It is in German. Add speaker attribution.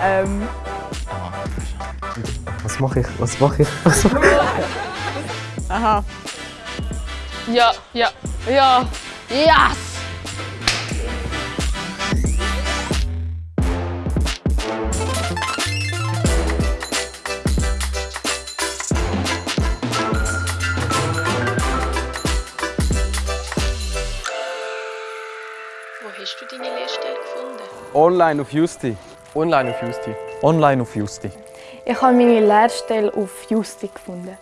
Speaker 1: Ähm,
Speaker 2: Was mache ich? Was mache ich? Was mache ich?
Speaker 1: aha.
Speaker 3: Ja, ja, ja. Yes!
Speaker 4: Wo hast du deine Lehrstelle gefunden?
Speaker 5: Online auf Justi.
Speaker 2: Online auf Justi.
Speaker 6: Online auf Justi.
Speaker 7: Ich habe meine Lehrstelle auf Justi gefunden.